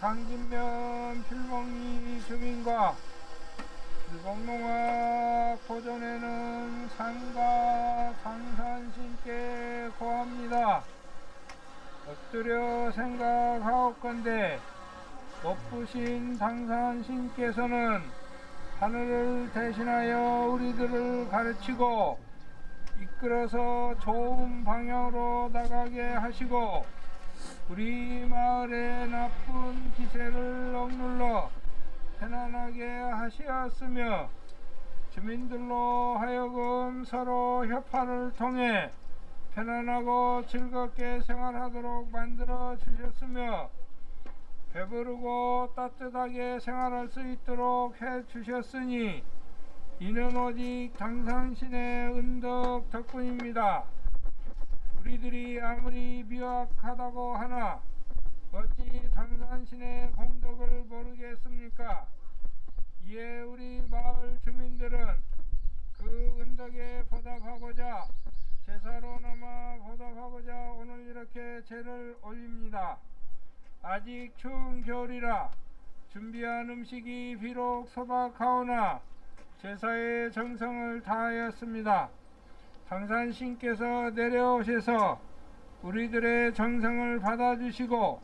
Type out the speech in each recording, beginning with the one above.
강진면 필봉리 주민과 필봉농악 보존에는 상가 강산신께 고합니다. 엎드려 생각하옵건대 높으신 당산신께서는 하늘을 대신하여 우리들을 가르치고 이끌어서 좋은 방향으로 나가게 하시고 우리 마을의 나쁜 기세를 억눌러 편안하게 하시었으며 주민들로 하여금 서로 협화를 통해 편안하고 즐겁게 생활하도록 만들어 주셨으며 배부르고 따뜻하게 생활할 수 있도록 해 주셨으니 이는 오직 당상신의 은덕 덕분입니다. 우리들이 아무리 미약하다고 하나 어찌 당산신의 공덕을 모르겠습니까? 이에 우리 마을 주민들은 그 은덕에 보답하고자 제사로나마 보답하고자 오늘 이렇게 제를 올립니다. 아직 추운 겨울이라 준비한 음식이 비록 소박하오나 제사의 정성을 다하였습니다. 당산신께서 내려오셔서 우리들의 정성을 받아주시고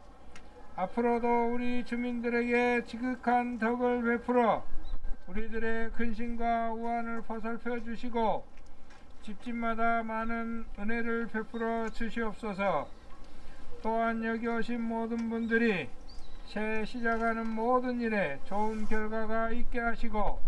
앞으로도 우리 주민들에게 지극한 덕을 베풀어 우리들의 근심과 우환을 보살펴 주시고 집집마다 많은 은혜를 베풀어 주시옵소서. 또한 여기 오신 모든 분들이 새 시작하는 모든 일에 좋은 결과가 있게 하시고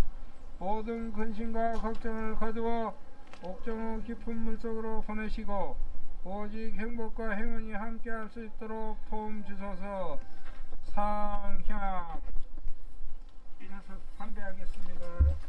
모든 근심과 걱정을 거두어 옥정호 깊은 물속으로 보내시고 오직 행복과 행운이 함께 할 수 있도록 도움 주소서 상향 이래서 판배하겠습니다.